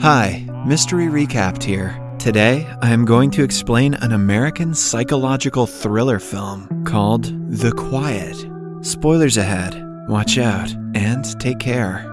Hi, Mystery Recapped here. Today, I am going to explain an American psychological thriller film called The Quiet. Spoilers ahead. Watch out and take care.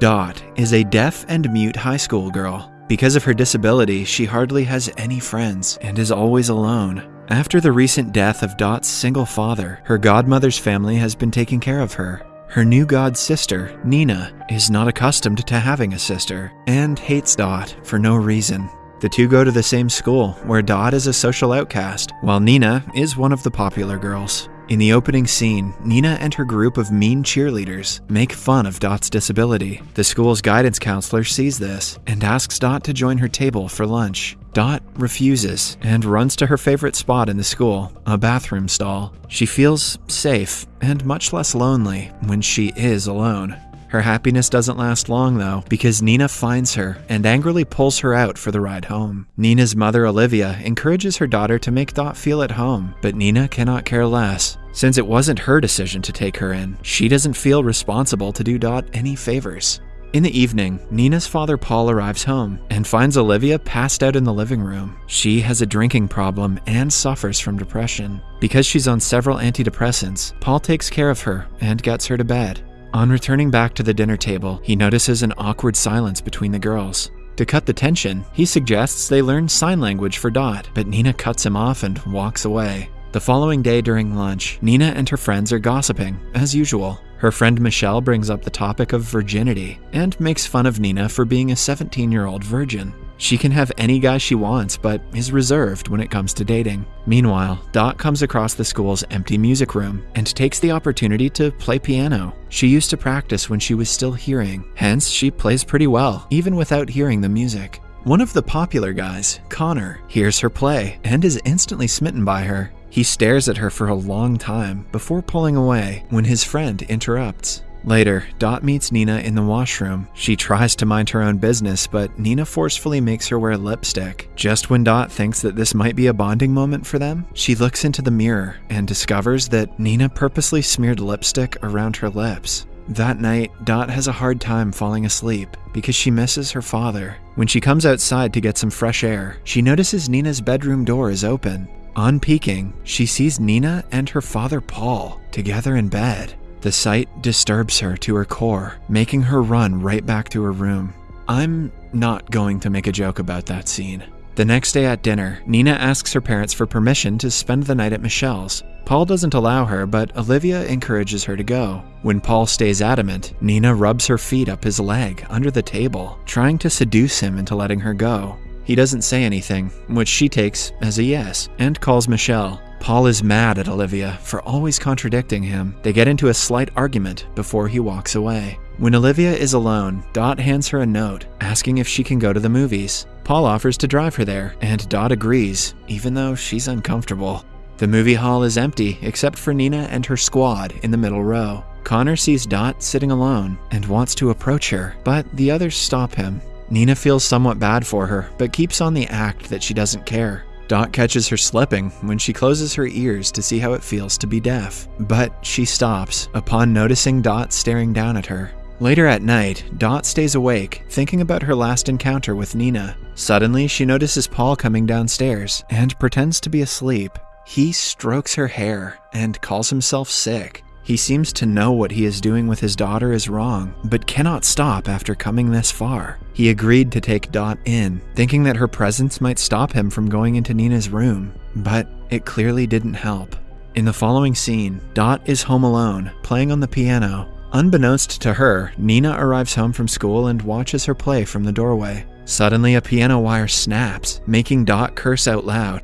Dot is a deaf and mute high school girl. Because of her disability, she hardly has any friends and is always alone. After the recent death of Dot's single father, her godmother's family has been taking care of her. Her new god sister, Nina, is not accustomed to having a sister and hates Dot for no reason. The two go to the same school, where Dot is a social outcast, while Nina is one of the popular girls. In the opening scene, Nina and her group of mean cheerleaders make fun of Dot's disability. The school's guidance counselor sees this and asks Dot to join her table for lunch. Dot refuses and runs to her favorite spot in the school, a bathroom stall. She feels safe and much less lonely when she is alone. Her happiness doesn't last long, though, because Nina finds her and angrily pulls her out for the ride home. Nina's mother, Olivia, encourages her daughter to make Dot feel at home, but Nina cannot care less. Since it wasn't her decision to take her in, she doesn't feel responsible to do Dot any favors. In the evening, Nina's father Paul arrives home and finds Olivia passed out in the living room. She has a drinking problem and suffers from depression. Because she's on several antidepressants, Paul takes care of her and gets her to bed. On returning back to the dinner table, he notices an awkward silence between the girls. To cut the tension, he suggests they learn sign language for Dot, but Nina cuts him off and walks away. The following day during lunch, Nina and her friends are gossiping, as usual. Her friend Michelle brings up the topic of virginity and makes fun of Nina for being a 17 year old virgin. She can have any guy she wants, but is reserved when it comes to dating. Meanwhile, Dot comes across the school's empty music room and takes the opportunity to play piano. She used to practice when she was still hearing, hence, she plays pretty well, even without hearing the music. One of the popular guys, Connor, hears her play and is instantly smitten by her. He stares at her for a long time before pulling away when his friend interrupts. Later, Dot meets Nina in the washroom. She tries to mind her own business, but Nina forcefully makes her wear lipstick. Just when Dot thinks that this might be a bonding moment for them, she looks into the mirror and discovers that Nina purposely smeared lipstick around her lips. That night, Dot has a hard time falling asleep because she misses her father. When she comes outside to get some fresh air, she notices Nina's bedroom door is open. On peeking, she sees Nina and her father Paul together in bed. The sight disturbs her to her core, making her run right back to her room. I'm not going to make a joke about that scene. The next day at dinner, Nina asks her parents for permission to spend the night at Michelle's. Paul doesn't allow her, but Olivia encourages her to go. When Paul stays adamant, Nina rubs her feet up his leg under the table, trying to seduce him into letting her go. He doesn't say anything, which she takes as a yes, and calls Michelle. Paul is mad at Olivia for always contradicting him. They get into a slight argument before he walks away. When Olivia is alone, Dot hands her a note asking if she can go to the movies. Paul offers to drive her there, and Dot agrees, even though she's uncomfortable. The movie hall is empty except for Nina and her squad in the middle row. Connor sees Dot sitting alone and wants to approach her, but the others stop him. Nina feels somewhat bad for her, but keeps on the act that she doesn't care. Dot catches her slipping when she closes her ears to see how it feels to be deaf, but she stops upon noticing Dot staring down at her. Later at night, Dot stays awake, thinking about her last encounter with Nina. Suddenly, she notices Paul coming downstairs and pretends to be asleep. He strokes her hair and calls himself sick. He seems to know what he is doing with his daughter is wrong, but cannot stop after coming this far. He agreed to take Dot in, thinking that her presence might stop him from going into Nina's room, but it clearly didn't help. In the following scene, Dot is home alone, playing on the piano. Unbeknownst to her, Nina arrives home from school and watches her play from the doorway. Suddenly, a piano wire snaps, making Dot curse out loud.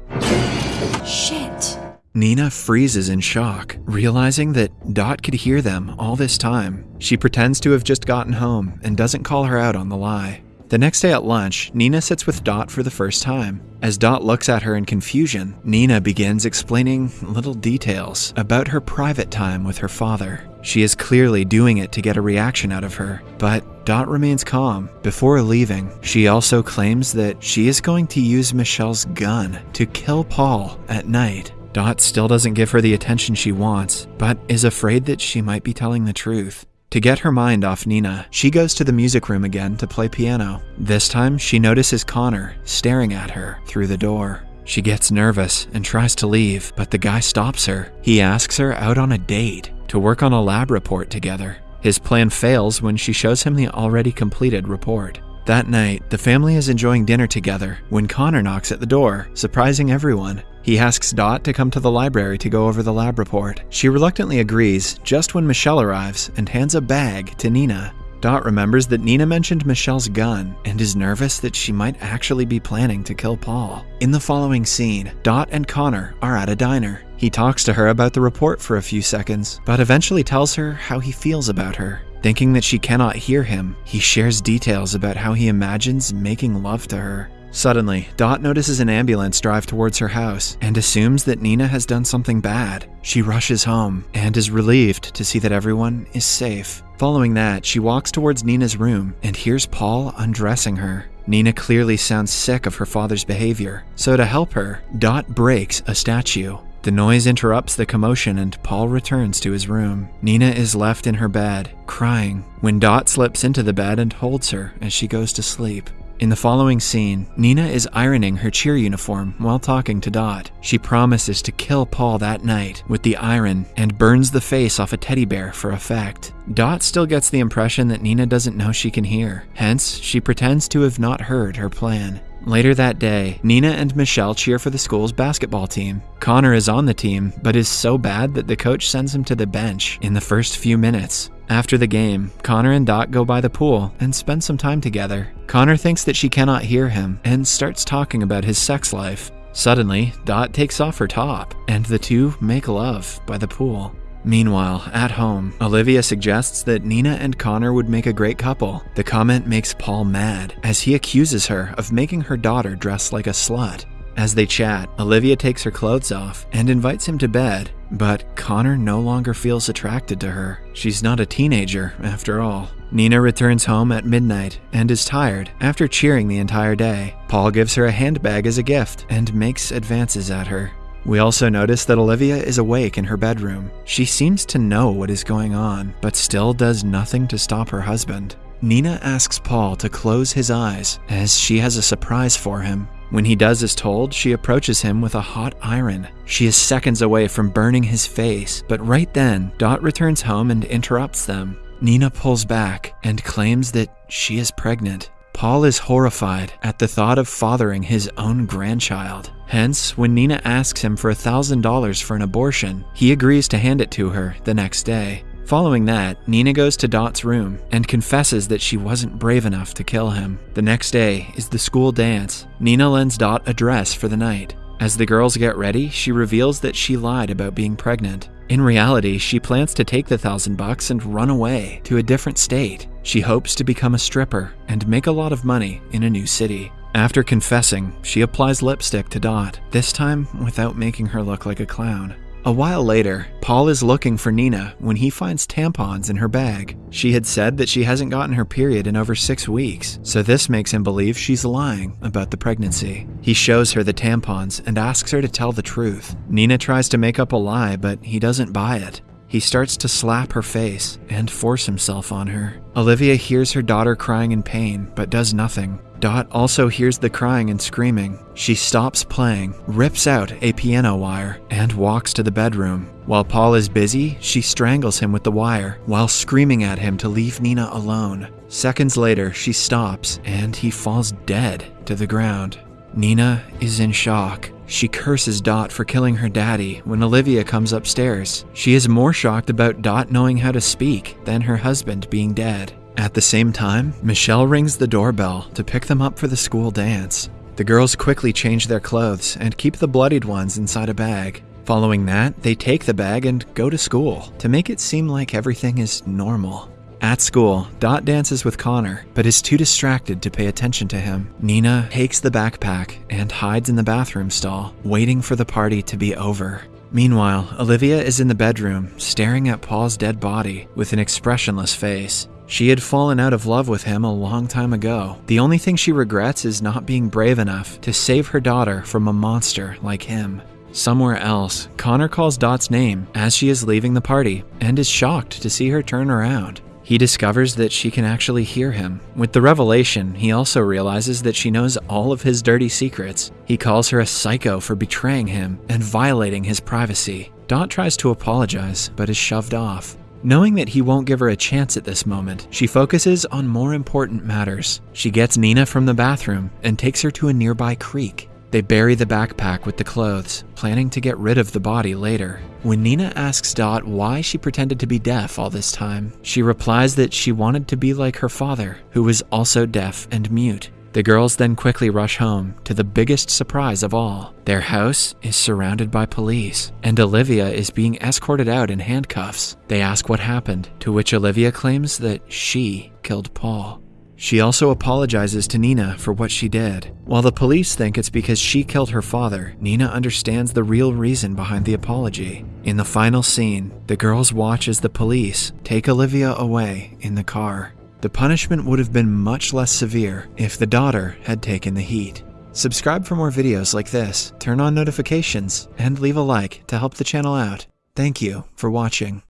Shit. Nina freezes in shock, realizing that Dot could hear them all this time. She pretends to have just gotten home and doesn't call her out on the lie. The next day at lunch, Nina sits with Dot for the first time. As Dot looks at her in confusion, Nina begins explaining little details about her private time with her father. She is clearly doing it to get a reaction out of her, but Dot remains calm. Before leaving, she also claims that she is going to use Michelle's gun to kill Paul at night. Dot still doesn't give her the attention she wants, but is afraid that she might be telling the truth. To get her mind off Nina, she goes to the music room again to play piano. This time, she notices Connor staring at her through the door. She gets nervous and tries to leave, but the guy stops her. He asks her out on a date to work on a lab report together. His plan fails when she shows him the already completed report. That night, the family is enjoying dinner together when Connor knocks at the door, surprising everyone. He asks Dot to come to the library to go over the lab report. She reluctantly agrees just when Michelle arrives and hands a bag to Nina. Dot remembers that Nina mentioned Michelle's gun and is nervous that she might actually be planning to kill Paul. In the following scene, Dot and Connor are at a diner. He talks to her about the report for a few seconds, but eventually tells her how he feels about her. Thinking that she cannot hear him, he shares details about how he imagines making love to her. Suddenly, Dot notices an ambulance drive towards her house and assumes that Nina has done something bad. She rushes home and is relieved to see that everyone is safe. Following that, she walks towards Nina's room and hears Paul undressing her. Nina clearly sounds sick of her father's behavior, so to help her, Dot breaks a statue. The noise interrupts the commotion and Paul returns to his room. Nina is left in her bed, crying, when Dot slips into the bed and holds her as she goes to sleep. In the following scene, Nina is ironing her cheer uniform while talking to Dot. She promises to kill Paul that night with the iron and burns the face off a teddy bear for effect. Dot still gets the impression that Nina doesn't know she can hear, hence, she pretends to have not heard her plan. Later that day, Nina and Michelle cheer for the school's basketball team. Connor is on the team, but is so bad that the coach sends him to the bench in the first few minutes. After the game, Connor and Dot go by the pool and spend some time together. Connor thinks that she cannot hear him and starts talking about his sex life. Suddenly, Dot takes off her top, and the two make love by the pool. Meanwhile, at home, Olivia suggests that Nina and Connor would make a great couple. The comment makes Paul mad, as he accuses her of making her daughter dress like a slut. As they chat, Olivia takes her clothes off and invites him to bed, but Connor no longer feels attracted to her. She's not a teenager, after all. Nina returns home at midnight and is tired after cheering the entire day. Paul gives her a handbag as a gift and makes advances at her. We also notice that Olivia is awake in her bedroom. She seems to know what is going on, but still does nothing to stop her husband. Nina asks Paul to close his eyes as she has a surprise for him. When he does as told, she approaches him with a hot iron. She is seconds away from burning his face, but right then, Dot returns home and interrupts them. Nina pulls back and claims that she is pregnant. Paul is horrified at the thought of fathering his own grandchild. Hence, when Nina asks him for $1,000 for an abortion, he agrees to hand it to her the next day. Following that, Nina goes to Dot's room and confesses that she wasn't brave enough to kill him. The next day is the school dance. Nina lends Dot a dress for the night. As the girls get ready, she reveals that she lied about being pregnant. In reality, she plans to take the thousand bucks and run away to a different state. She hopes to become a stripper and make a lot of money in a new city. After confessing, she applies lipstick to Dot, this time without making her look like a clown. A while later, Paul is looking for Nina when he finds tampons in her bag. She had said that she hasn't gotten her period in over six weeks, so this makes him believe she's lying about the pregnancy. He shows her the tampons and asks her to tell the truth. Nina tries to make up a lie, but he doesn't buy it. He starts to slap her face and force himself on her. Olivia hears her daughter crying in pain, but does nothing. Dot also hears the crying and screaming. She stops playing, rips out a piano wire, and walks to the bedroom. While Paul is busy, she strangles him with the wire while screaming at him to leave Nina alone. Seconds later, she stops and he falls dead to the ground. Nina is in shock. She curses Dot for killing her daddy when Olivia comes upstairs. She is more shocked about Dot knowing how to speak than her husband being dead. At the same time, Michelle rings the doorbell to pick them up for the school dance. The girls quickly change their clothes and keep the bloodied ones inside a bag. Following that, they take the bag and go to school to make it seem like everything is normal. At school, Dot dances with Connor, but is too distracted to pay attention to him. Nina takes the backpack and hides in the bathroom stall, waiting for the party to be over. Meanwhile, Olivia is in the bedroom, staring at Paul's dead body with an expressionless face. She had fallen out of love with him a long time ago. The only thing she regrets is not being brave enough to save her daughter from a monster like him. Somewhere else, Connor calls Dot's name as she is leaving the party and is shocked to see her turn around. He discovers that she can actually hear him. With the revelation, he also realizes that she knows all of his dirty secrets. He calls her a psycho for betraying him and violating his privacy. Dot tries to apologize, but is shoved off. Knowing that he won't give her a chance at this moment, she focuses on more important matters. She gets Nina from the bathroom and takes her to a nearby creek. They bury the backpack with the clothes, planning to get rid of the body later. When Nina asks Dot why she pretended to be deaf all this time, she replies that she wanted to be like her father, who was also deaf and mute. The girls then quickly rush home to the biggest surprise of all. Their house is surrounded by police, and Olivia is being escorted out in handcuffs. They ask what happened, to which Olivia claims that she killed Paul. She also apologizes to Nina for what she did. While the police think it's because she killed her father, Nina understands the real reason behind the apology. In the final scene, the girls watch as the police take Olivia away in the car. The punishment would have been much less severe if the daughter had taken the heat. Subscribe for more videos like this, turn on notifications, and leave a like to help the channel out. Thank you for watching.